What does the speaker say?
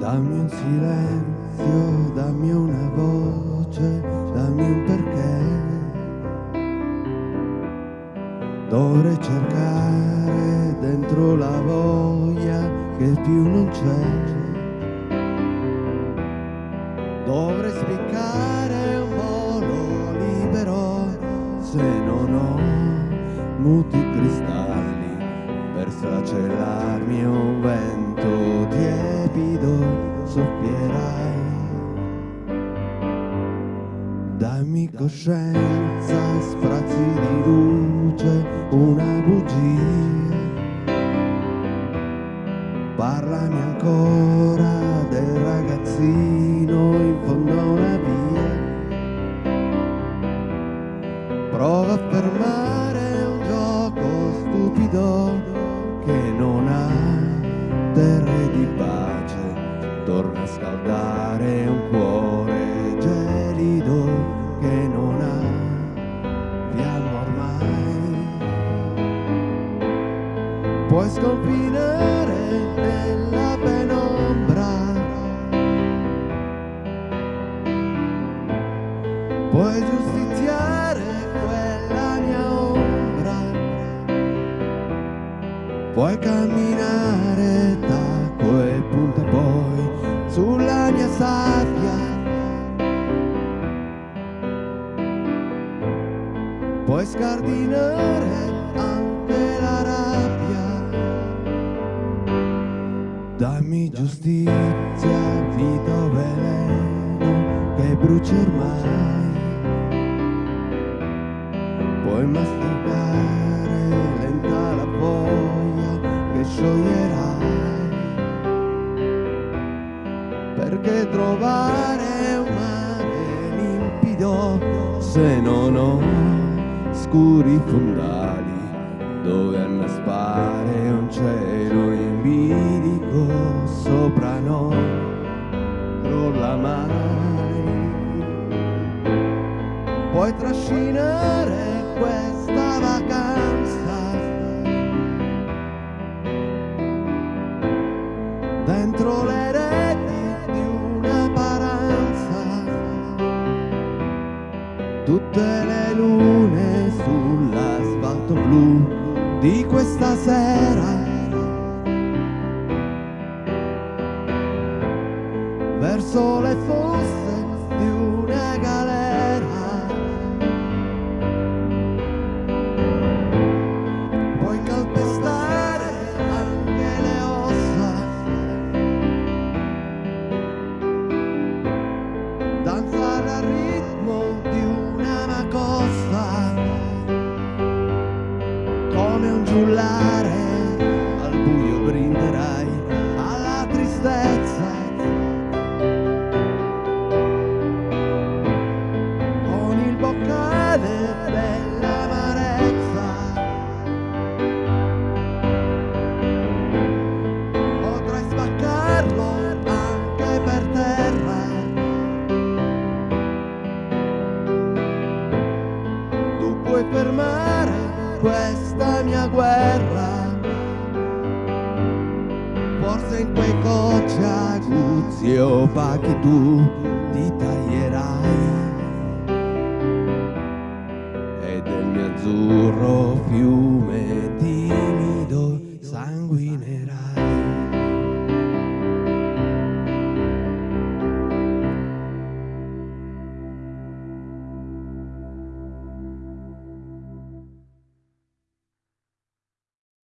Dammi un silenzio, dammi una voce, dammi un perché. Dovrei cercare dentro la voglia che più non c'è. Dovrei spiccare un volo libero se non ho muti cristalli per sfracellarmi un vento tiepido soffierai. Dammi coscienza, sprazzi di luce, una bugia. Parlami ancora del ragazzino in fondo a una via. Prova a fermare un gioco stupido che non ha terre di pace. Torna a scaldare un cuore gelido che non ha fiamma ormai. Puoi sconfinare nella penombra. Puoi giustiziare Puoi camminare da quel punto poi sulla mia sabbia. Puoi scardinare anche la rabbia. Dammi giustizia, vita o veleno che bruci ormai. Puoi masticare che scioglierai. Perché trovare un mare limpido se non ho scuri fondali dove annaspare un cielo in bilico sopra non crolla mai puoi trascinare tutte le lune sull'asfalto blu di questa sera fermare questa mia guerra. Forse in quei cocci aguzzi opachi tu ti taglierai. E del mio azzurro fiume